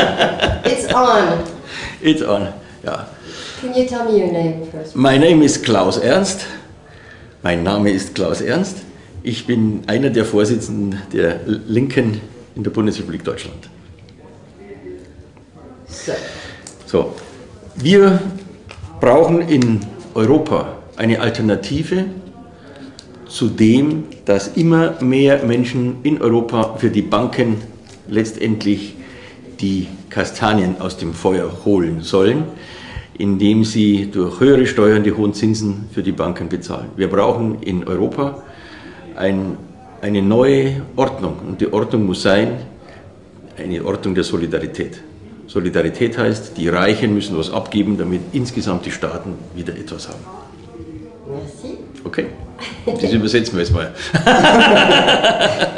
it's on. It's on. Ja. Can you tell me your name first? My name is Klaus Ernst. Mein Name ist Klaus Ernst. Ich bin einer der Vorsitzenden der Linken in der Bundesrepublik Deutschland. So, So, wir brauchen in Europa eine Alternative zu dem, dass immer mehr Menschen in Europa für die Banken letztendlich die Kastanien aus dem Feuer holen sollen, indem sie durch höhere Steuern die hohen Zinsen für die Banken bezahlen. Wir brauchen in Europa ein, eine neue Ordnung und die Ordnung muss sein, eine Ordnung der Solidarität. Solidarität heißt, die Reichen müssen was abgeben, damit insgesamt die Staaten wieder etwas haben. Okay? Das übersetzen wir jetzt mal.